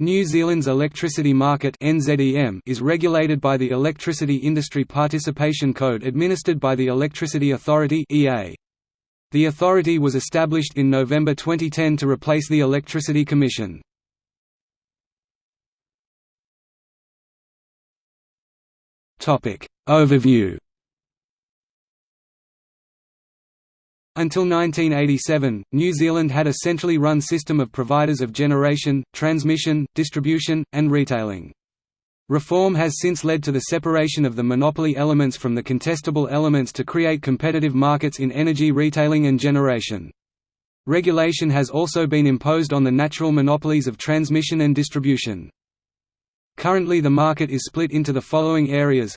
New Zealand's electricity market is regulated by the Electricity Industry Participation Code administered by the Electricity Authority The authority was established in November 2010 to replace the Electricity Commission. Overview Until 1987, New Zealand had a centrally run system of providers of generation, transmission, distribution, and retailing. Reform has since led to the separation of the monopoly elements from the contestable elements to create competitive markets in energy retailing and generation. Regulation has also been imposed on the natural monopolies of transmission and distribution. Currently the market is split into the following areas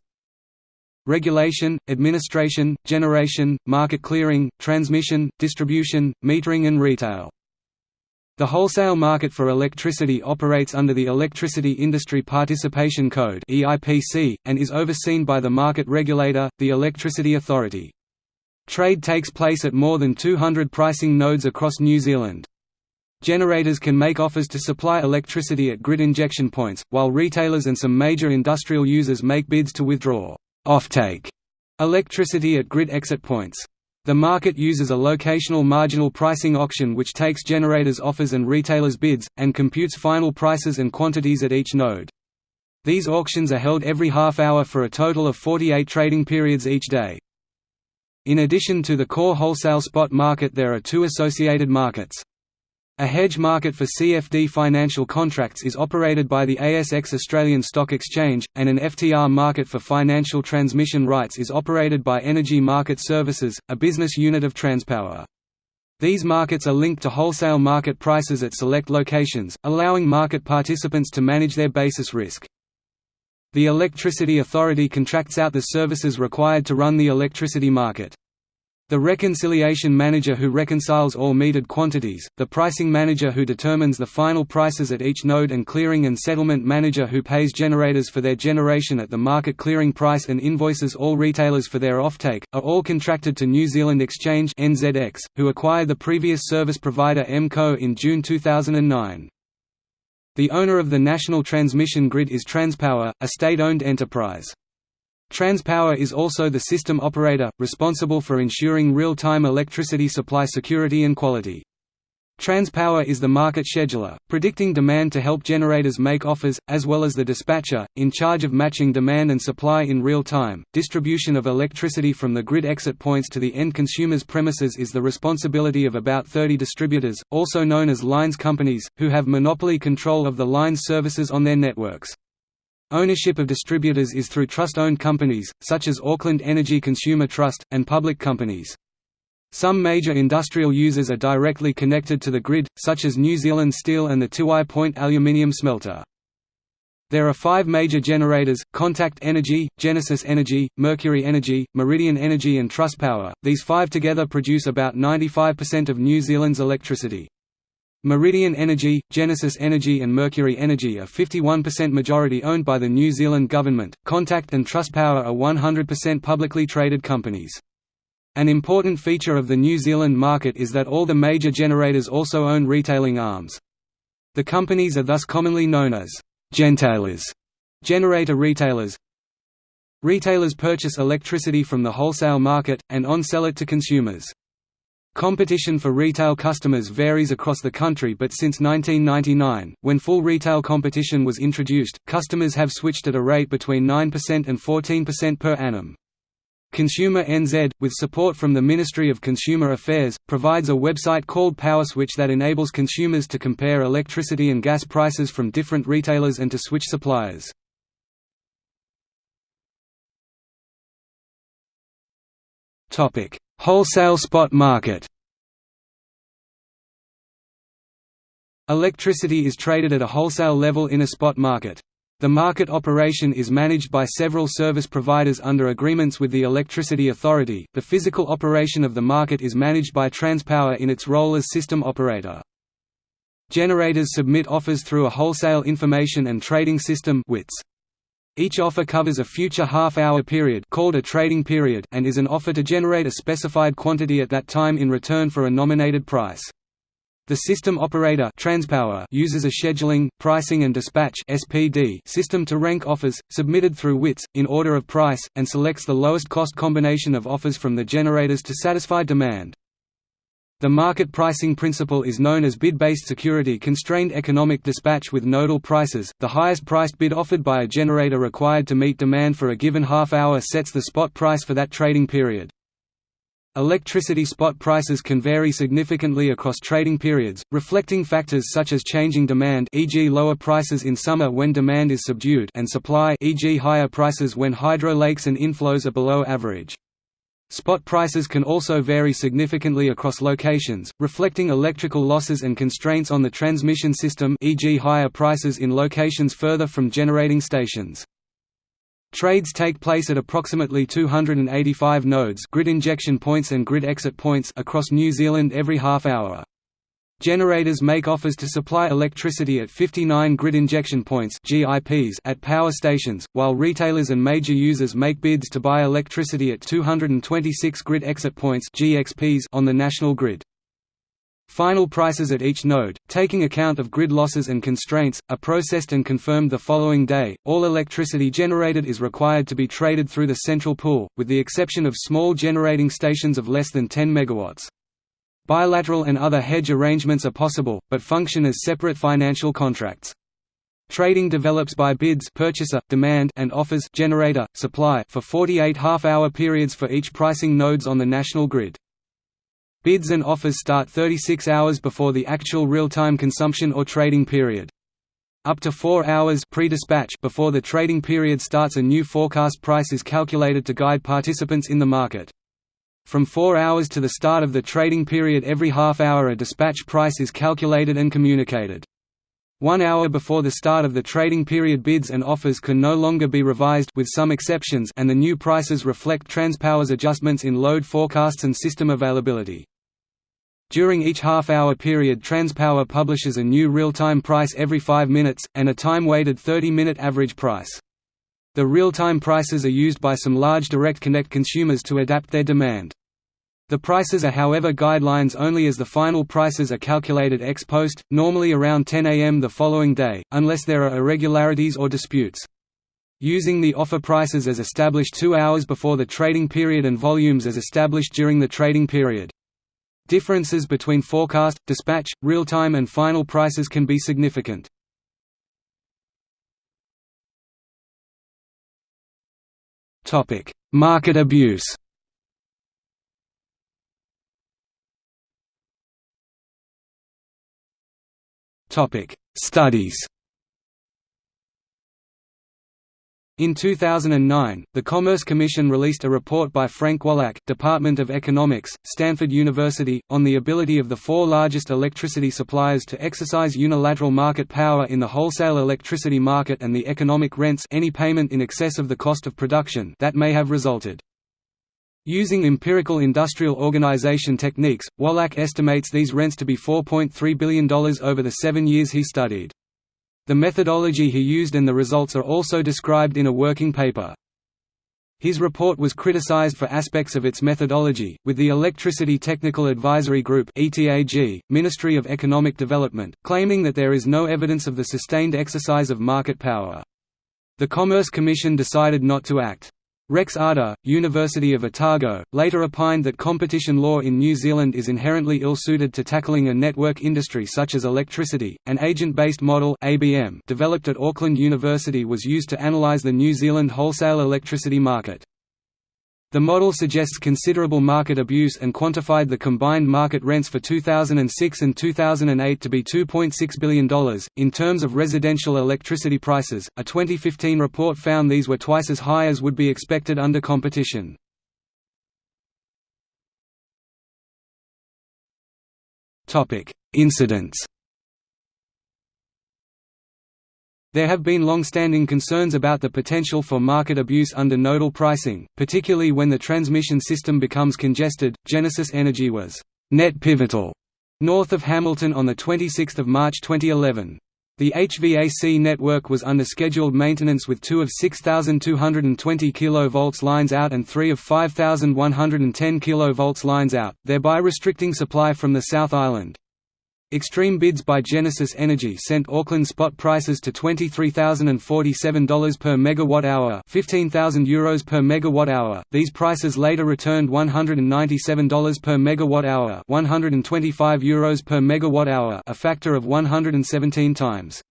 regulation, administration, generation, market clearing, transmission, distribution, metering and retail. The wholesale market for electricity operates under the Electricity Industry Participation Code and is overseen by the market regulator, the Electricity Authority. Trade takes place at more than 200 pricing nodes across New Zealand. Generators can make offers to supply electricity at grid injection points, while retailers and some major industrial users make bids to withdraw offtake electricity at grid exit points. The market uses a locational marginal pricing auction which takes generators' offers and retailers' bids, and computes final prices and quantities at each node. These auctions are held every half hour for a total of 48 trading periods each day. In addition to the core wholesale spot market there are two associated markets. A hedge market for CFD financial contracts is operated by the ASX Australian Stock Exchange, and an FTR market for financial transmission rights is operated by Energy Market Services, a business unit of Transpower. These markets are linked to wholesale market prices at select locations, allowing market participants to manage their basis risk. The Electricity Authority contracts out the services required to run the electricity market. The reconciliation manager who reconciles all metered quantities, the pricing manager who determines the final prices at each node and clearing and settlement manager who pays generators for their generation at the market clearing price and invoices all retailers for their offtake, are all contracted to New Zealand Exchange NZX, who acquired the previous service provider MCO in June 2009. The owner of the national transmission grid is Transpower, a state-owned enterprise. Transpower is also the system operator, responsible for ensuring real-time electricity supply security and quality. Transpower is the market scheduler, predicting demand to help generators make offers, as well as the dispatcher, in charge of matching demand and supply in real time. Distribution of electricity from the grid exit points to the end consumer's premises is the responsibility of about 30 distributors, also known as lines companies, who have monopoly control of the lines services on their networks. Ownership of distributors is through trust-owned companies, such as Auckland Energy Consumer Trust, and public companies. Some major industrial users are directly connected to the grid, such as New Zealand Steel and the Tiwai Point aluminium smelter. There are five major generators, Contact Energy, Genesis Energy, Mercury Energy, Meridian Energy and Trustpower, these five together produce about 95% of New Zealand's electricity. Meridian Energy, Genesis Energy and Mercury Energy are 51% majority owned by the New Zealand government, Contact and Trustpower are 100% publicly traded companies. An important feature of the New Zealand market is that all the major generators also own retailing arms. The companies are thus commonly known as «gentailers» generator retailers. Retailers purchase electricity from the wholesale market, and on-sell it to consumers. Competition for retail customers varies across the country but since 1999, when full retail competition was introduced, customers have switched at a rate between 9% and 14% per annum. Consumer NZ, with support from the Ministry of Consumer Affairs, provides a website called PowerSwitch that enables consumers to compare electricity and gas prices from different retailers and to switch suppliers. Wholesale spot market Electricity is traded at a wholesale level in a spot market. The market operation is managed by several service providers under agreements with the Electricity Authority. The physical operation of the market is managed by Transpower in its role as system operator. Generators submit offers through a wholesale information and trading system (WITS). Each offer covers a future half-hour period called a trading period and is an offer to generate a specified quantity at that time in return for a nominated price. The system operator Transpower uses a scheduling, pricing and dispatch (SPD) system to rank offers, submitted through WITS, in order of price, and selects the lowest cost combination of offers from the generators to satisfy demand. The market pricing principle is known as bid-based security-constrained economic dispatch with nodal prices. The highest priced bid offered by a generator required to meet demand for a given half hour sets the spot price for that trading period. Electricity spot prices can vary significantly across trading periods, reflecting factors such as changing demand e.g. lower prices in summer when demand is subdued and supply e.g. higher prices when hydro lakes and inflows are below average. Spot prices can also vary significantly across locations, reflecting electrical losses and constraints on the transmission system e.g. higher prices in locations further from generating stations. Trades take place at approximately 285 nodes grid injection points and grid exit points across New Zealand every half hour. Generators make offers to supply electricity at 59 grid injection points at power stations, while retailers and major users make bids to buy electricity at 226 grid exit points on the national grid. Final prices at each node, taking account of grid losses and constraints, are processed and confirmed the following day. All electricity generated is required to be traded through the central pool, with the exception of small generating stations of less than 10 megawatts. Bilateral and other hedge arrangements are possible, but function as separate financial contracts. Trading develops by bids purchaser, demand and offers generator, supply for 48 half-hour periods for each pricing nodes on the national grid. Bids and offers start 36 hours before the actual real-time consumption or trading period. Up to 4 hours pre-dispatch before the trading period starts a new forecast price is calculated to guide participants in the market. From 4 hours to the start of the trading period every half hour a dispatch price is calculated and communicated. One hour before the start of the trading period bids and offers can no longer be revised with some exceptions and the new prices reflect Transpower's adjustments in load forecasts and system availability. During each half-hour period Transpower publishes a new real-time price every 5 minutes, and a time-weighted 30-minute average price. The real-time prices are used by some large direct connect consumers to adapt their demand. The prices are however guidelines only as the final prices are calculated ex post, normally around 10 am the following day, unless there are irregularities or disputes. Using the offer prices as established two hours before the trading period and volumes as established during the trading period. Differences between forecast, dispatch, real-time and final prices can be significant. Topic: Market abuse. Topic: Studies. In 2009, the Commerce Commission released a report by Frank Wolak, Department of Economics, Stanford University, on the ability of the four largest electricity suppliers to exercise unilateral market power in the wholesale electricity market and the economic rents any payment in excess of the cost of production that may have resulted. Using empirical industrial organization techniques, Wolak estimates these rents to be $4.3 billion over the seven years he studied. The methodology he used and the results are also described in a working paper. His report was criticized for aspects of its methodology, with the Electricity Technical Advisory Group ETAG, Ministry of Economic Development, claiming that there is no evidence of the sustained exercise of market power. The Commerce Commission decided not to act. Rex Ahdar, University of Otago, later opined that competition law in New Zealand is inherently ill-suited to tackling a network industry such as electricity. An agent-based model (ABM) developed at Auckland University was used to analyse the New Zealand wholesale electricity market. The model suggests considerable market abuse and quantified the combined market rents for 2006 and 2008 to be $2.6 billion. In terms of residential electricity prices, a 2015 report found these were twice as high as would be expected under competition. Incidents There have been long-standing concerns about the potential for market abuse under nodal pricing, particularly when the transmission system becomes congested. Genesis Energy was net pivotal north of Hamilton on the 26th of March 2011. The HVAC network was under scheduled maintenance with two of 6,220 kV lines out and three of 5,110 kV lines out, thereby restricting supply from the South Island. Extreme bids by Genesis Energy sent Auckland spot prices to $23,047 per megawatt-hour, 15,000 euros per megawatt-hour. These prices later returned $197 per megawatt-hour, 125 euros per megawatt-hour, a factor of 117 times.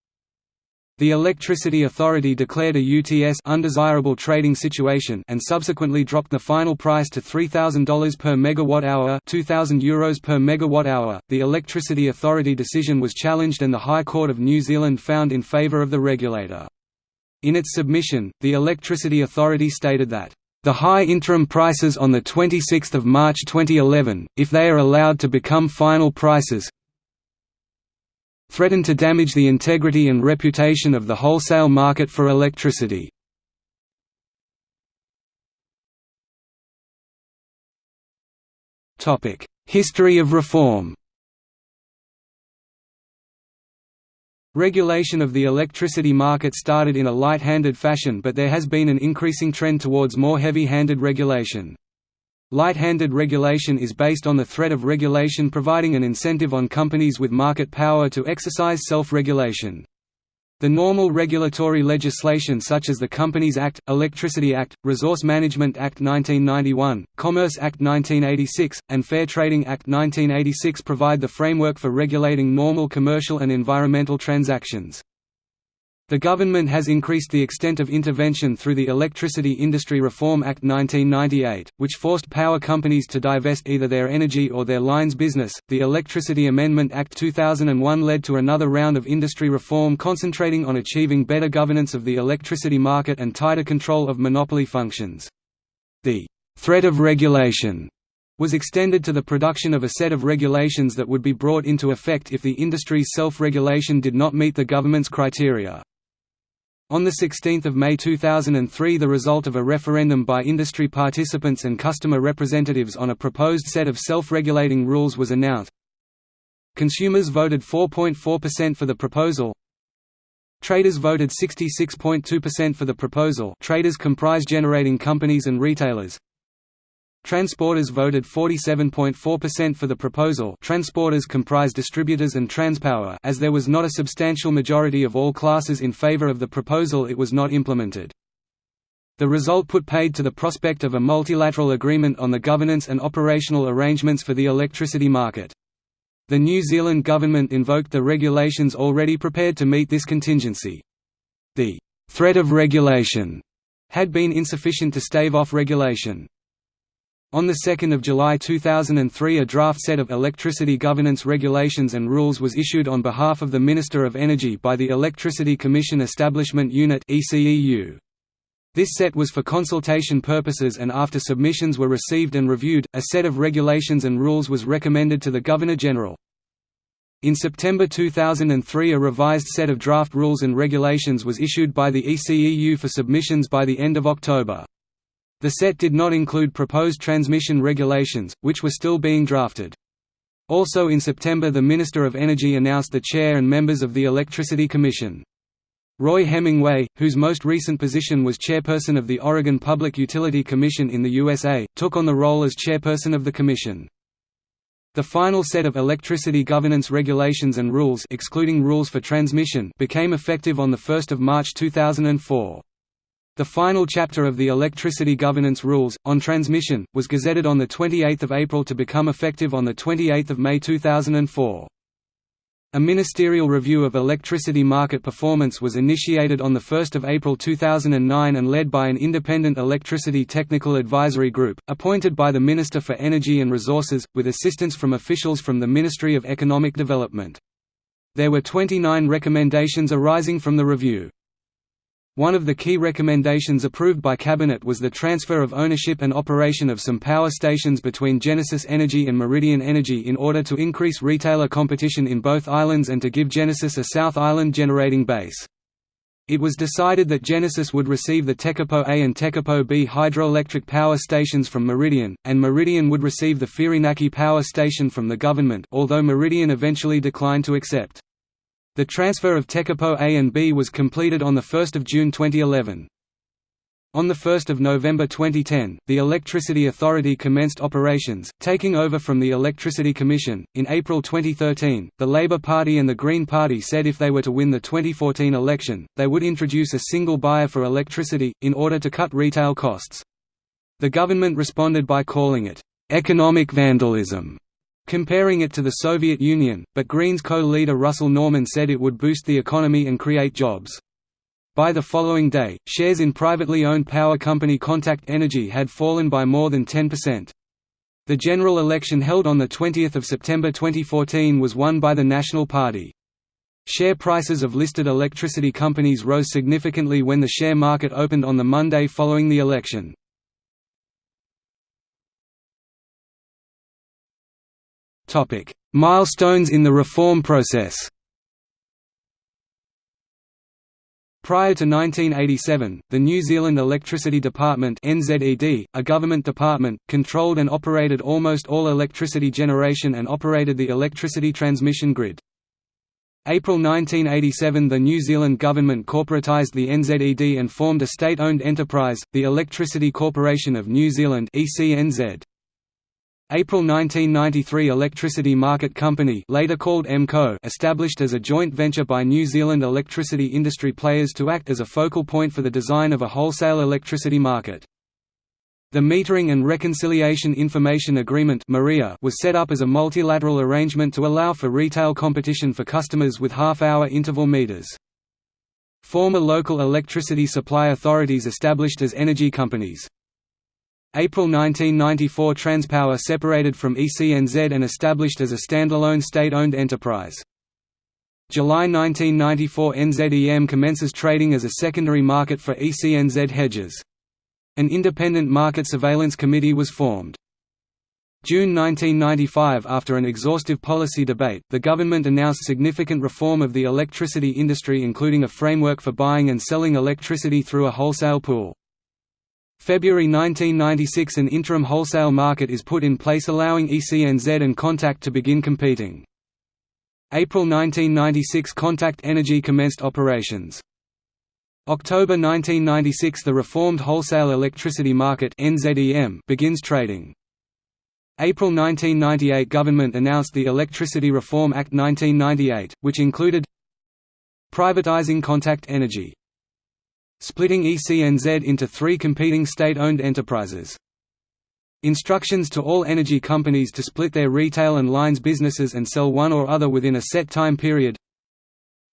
The Electricity Authority declared a UTS undesirable trading situation and subsequently dropped the final price to $3,000 per megawatt hour, 2000 euros per megawatt hour. The Electricity Authority decision was challenged and the High Court of New Zealand found in favour of the regulator. In its submission, the Electricity Authority stated that the high interim prices on 26 March 2011, if they are allowed to become final prices, threaten to damage the integrity and reputation of the wholesale market for electricity. History of reform Regulation of the electricity market started in a light-handed fashion but there has been an increasing trend towards more heavy-handed regulation. Light-handed regulation is based on the threat of regulation providing an incentive on companies with market power to exercise self-regulation. The normal regulatory legislation such as the Companies Act, Electricity Act, Resource Management Act 1991, Commerce Act 1986, and Fair Trading Act 1986 provide the framework for regulating normal commercial and environmental transactions. The government has increased the extent of intervention through the Electricity Industry Reform Act 1998, which forced power companies to divest either their energy or their lines business. The Electricity Amendment Act 2001 led to another round of industry reform concentrating on achieving better governance of the electricity market and tighter control of monopoly functions. The threat of regulation was extended to the production of a set of regulations that would be brought into effect if the industry's self-regulation did not meet the government's criteria. On 16 May 2003 the result of a referendum by industry participants and customer representatives on a proposed set of self-regulating rules was announced. Consumers voted 4.4% for the proposal. Traders voted 66.2% for the proposal traders comprise generating companies and retailers. Transporters voted 47.4% for the proposal transporters comprise distributors and Transpower as there was not a substantial majority of all classes in favor of the proposal it was not implemented. The result put paid to the prospect of a multilateral agreement on the governance and operational arrangements for the electricity market. The New Zealand government invoked the regulations already prepared to meet this contingency. The threat of regulation had been insufficient to stave off regulation. On 2 July 2003 a draft set of electricity governance regulations and rules was issued on behalf of the Minister of Energy by the Electricity Commission Establishment Unit This set was for consultation purposes and after submissions were received and reviewed, a set of regulations and rules was recommended to the Governor-General. In September 2003 a revised set of draft rules and regulations was issued by the ECEU for submissions by the end of October. The set did not include proposed transmission regulations, which were still being drafted. Also in September the Minister of Energy announced the chair and members of the Electricity Commission. Roy Hemingway, whose most recent position was chairperson of the Oregon Public Utility Commission in the USA, took on the role as chairperson of the commission. The final set of electricity governance regulations and rules excluding rules for transmission became effective on 1 March 2004. The final chapter of the Electricity Governance Rules, on transmission, was gazetted on 28 April to become effective on 28 May 2004. A ministerial review of electricity market performance was initiated on 1 April 2009 and led by an independent electricity technical advisory group, appointed by the Minister for Energy and Resources, with assistance from officials from the Ministry of Economic Development. There were 29 recommendations arising from the review. One of the key recommendations approved by Cabinet was the transfer of ownership and operation of some power stations between Genesis Energy and Meridian Energy in order to increase retailer competition in both islands and to give Genesis a South Island generating base. It was decided that Genesis would receive the Tekapo A and Tekapo B hydroelectric power stations from Meridian, and Meridian would receive the Whirinaki power station from the government although Meridian eventually declined to accept. The transfer of Tekapo A and B was completed on 1 June 2011. On 1 November 2010, the Electricity Authority commenced operations, taking over from the Electricity Commission. In April 2013, the Labour Party and the Green Party said if they were to win the 2014 election, they would introduce a single buyer for electricity, in order to cut retail costs. The government responded by calling it, economic vandalism, comparing it to the Soviet Union, but Greens co-leader Russell Norman said it would boost the economy and create jobs. By the following day, shares in privately owned power company Contact Energy had fallen by more than 10%. The general election held on 20 September 2014 was won by the National Party. Share prices of listed electricity companies rose significantly when the share market opened on the Monday following the election. Milestones in the reform process Prior to 1987, the New Zealand Electricity Department NZED, a government department, controlled and operated almost all electricity generation and operated the electricity transmission grid. April 1987 the New Zealand government corporatised the NZED and formed a state-owned enterprise, the Electricity Corporation of New Zealand ECNZ. April 1993 Electricity Market Company later called EMCO established as a joint venture by New Zealand electricity industry players to act as a focal point for the design of a wholesale electricity market. The Metering and Reconciliation Information Agreement was set up as a multilateral arrangement to allow for retail competition for customers with half-hour interval meters. Former local electricity supply authorities established as energy companies. April 1994 Transpower separated from ECNZ and established as a standalone state-owned enterprise. July 1994 NZEM commences trading as a secondary market for ECNZ hedges. An independent market surveillance committee was formed. June 1995 After an exhaustive policy debate, the government announced significant reform of the electricity industry including a framework for buying and selling electricity through a wholesale pool. February 1996 An interim wholesale market is put in place allowing ECNZ and Contact to begin competing. April 1996 Contact Energy commenced operations. October 1996 The reformed wholesale electricity market begins trading. April 1998 Government announced the Electricity Reform Act 1998, which included privatizing Contact Energy splitting ECNZ into three competing state-owned enterprises. Instructions to all energy companies to split their retail and lines businesses and sell one or other within a set time period.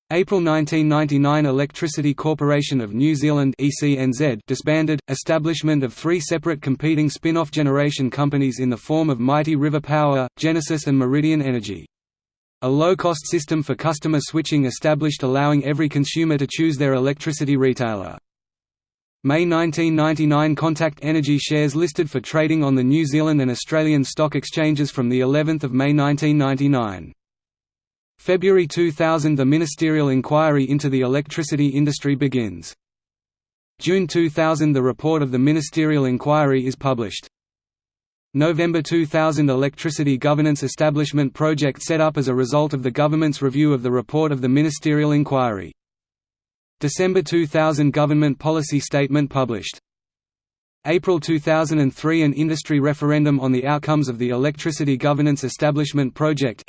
April 1999 Electricity Corporation of New Zealand ECNZ disbanded, establishment of three separate competing spin-off generation companies in the form of Mighty River Power, Genesis and Meridian Energy. A low-cost system for customer switching established allowing every consumer to choose their electricity retailer. May 1999 Contact Energy shares listed for trading on the New Zealand and Australian stock exchanges from the 11th of May 1999. February 2000 The ministerial inquiry into the electricity industry begins. June 2000 The report of the ministerial inquiry is published. November 2000 Electricity Governance Establishment Project set up as a result of the government's review of the report of the Ministerial Inquiry. December 2000 Government Policy Statement published. April 2003 An industry referendum on the outcomes of the Electricity Governance Establishment Project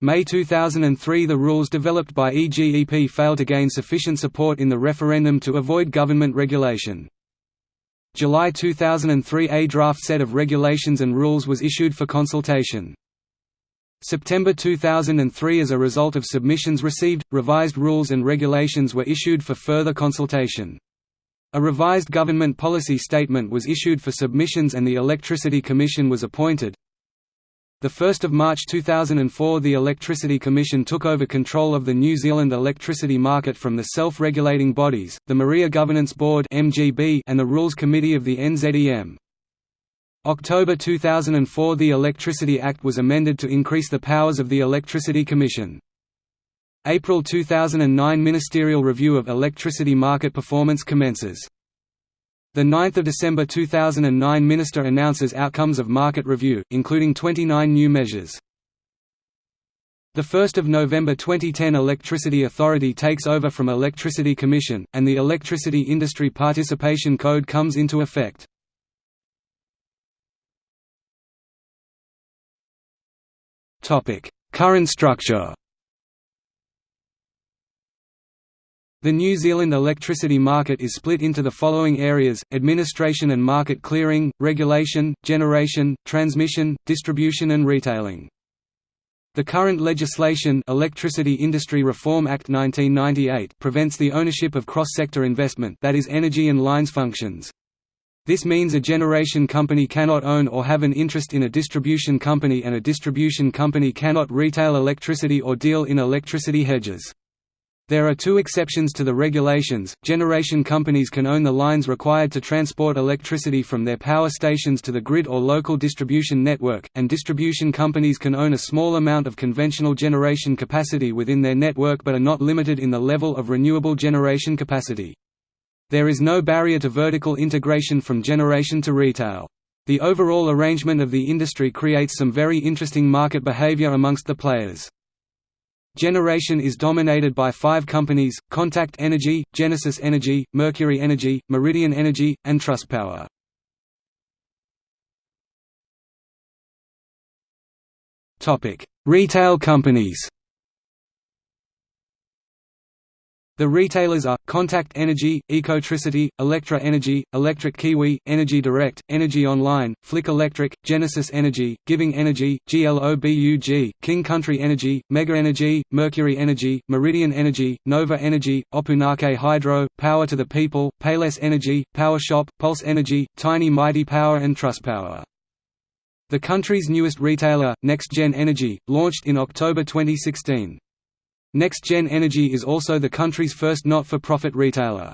May 2003 The rules developed by EGEP failed to gain sufficient support in the referendum to avoid government regulation. July 2003 A draft set of regulations and rules was issued for consultation. September 2003 As a result of submissions received, revised rules and regulations were issued for further consultation. A revised government policy statement was issued for submissions and the Electricity Commission was appointed. 1 March 2004 the Electricity Commission took over control of the New Zealand electricity market from the self-regulating bodies, the Maria Governance Board and the Rules Committee of the NZEM. October 2004 The Electricity Act was amended to increase the powers of the Electricity Commission. April 2009 Ministerial review of electricity market performance commences. 9 December 2009 Minister announces outcomes of market review, including 29 new measures. The 1st of November 2010 Electricity Authority takes over from Electricity Commission, and the Electricity Industry Participation Code comes into effect. Current structure The New Zealand electricity market is split into the following areas, administration and market clearing, regulation, generation, transmission, distribution and retailing. The current legislation Electricity Industry Reform Act 1998 prevents the ownership of cross-sector investment that is energy and lines functions. This means a generation company cannot own or have an interest in a distribution company and a distribution company cannot retail electricity or deal in electricity hedges. There are two exceptions to the regulations, generation companies can own the lines required to transport electricity from their power stations to the grid or local distribution network, and distribution companies can own a small amount of conventional generation capacity within their network but are not limited in the level of renewable generation capacity. There is no barrier to vertical integration from generation to retail. The overall arrangement of the industry creates some very interesting market behavior amongst the players. Generation is dominated by five companies, Contact Energy, Genesis Energy, Mercury Energy, Meridian Energy, and Trustpower. Retail companies The retailers are, Contact Energy, Ecotricity, Electra Energy, Electric Kiwi, Energy Direct, Energy Online, Flick Electric, Genesis Energy, Giving Energy, GLOBUG, King Country Energy, Mega Energy, Mercury Energy, Meridian Energy, Nova Energy, Opunake Hydro, Power to the People, Payless Energy, Power Shop, Pulse Energy, Tiny Mighty Power and Trustpower. The country's newest retailer, NextGen Energy, launched in October 2016. NextGen Energy is also the country's first not-for-profit retailer.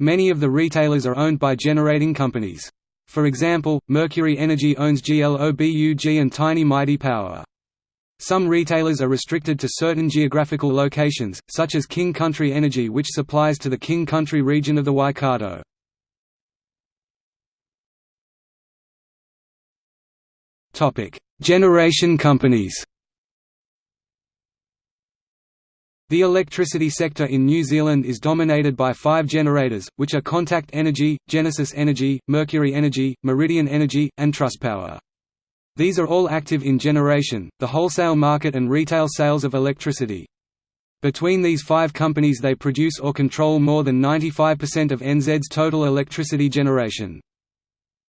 Many of the retailers are owned by generating companies. For example, Mercury Energy owns GLOBUG and Tiny Mighty Power. Some retailers are restricted to certain geographical locations, such as King Country Energy which supplies to the King Country region of the Waikato. Generation companies The electricity sector in New Zealand is dominated by five generators, which are Contact Energy, Genesis Energy, Mercury Energy, Meridian Energy, and Trustpower. These are all active in generation, the wholesale market and retail sales of electricity. Between these five companies they produce or control more than 95% of NZ's total electricity generation.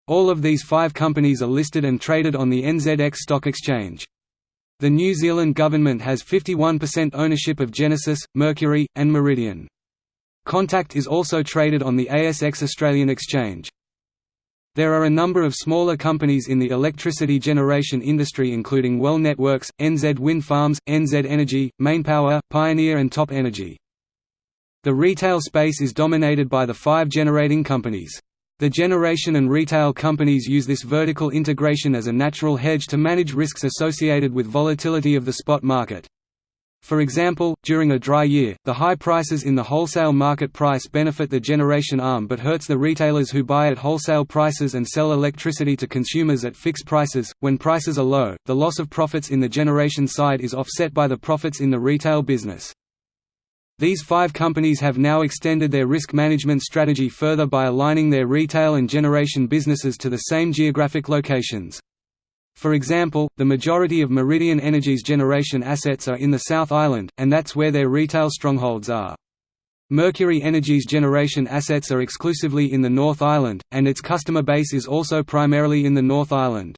All of these five companies are listed and traded on the NZX Stock Exchange. The New Zealand government has 51% ownership of Genesis, Mercury, and Meridian. Contact is also traded on the ASX Australian Exchange. There are a number of smaller companies in the electricity generation industry including Wel Networks, NZ Wind Farms, NZ Energy, Mainpower, Pioneer and Top Energy. The retail space is dominated by the five generating companies. The generation and retail companies use this vertical integration as a natural hedge to manage risks associated with volatility of the spot market. For example, during a dry year, the high prices in the wholesale market price benefit the generation arm but hurts the retailers who buy at wholesale prices and sell electricity to consumers at fixed prices. When prices are low, the loss of profits in the generation side is offset by the profits in the retail business. These five companies have now extended their risk management strategy further by aligning their retail and generation businesses to the same geographic locations. For example, the majority of Meridian Energy's generation assets are in the South Island, and that's where their retail strongholds are. Mercury Energy's generation assets are exclusively in the North Island, and its customer base is also primarily in the North Island.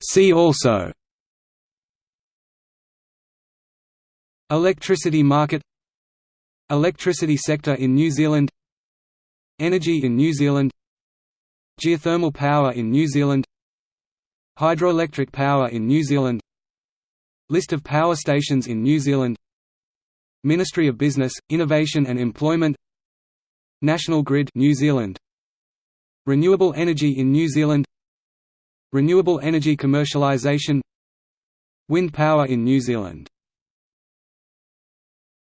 See also. Electricity market. Electricity sector in New Zealand. Energy in New Zealand. Geothermal power in New Zealand. Hydroelectric power in New Zealand. List of power stations in New Zealand. Ministry of Business, Innovation and Employment. National Grid New Zealand. Renewable energy in New Zealand Renewable energy commercialisation Wind power in New Zealand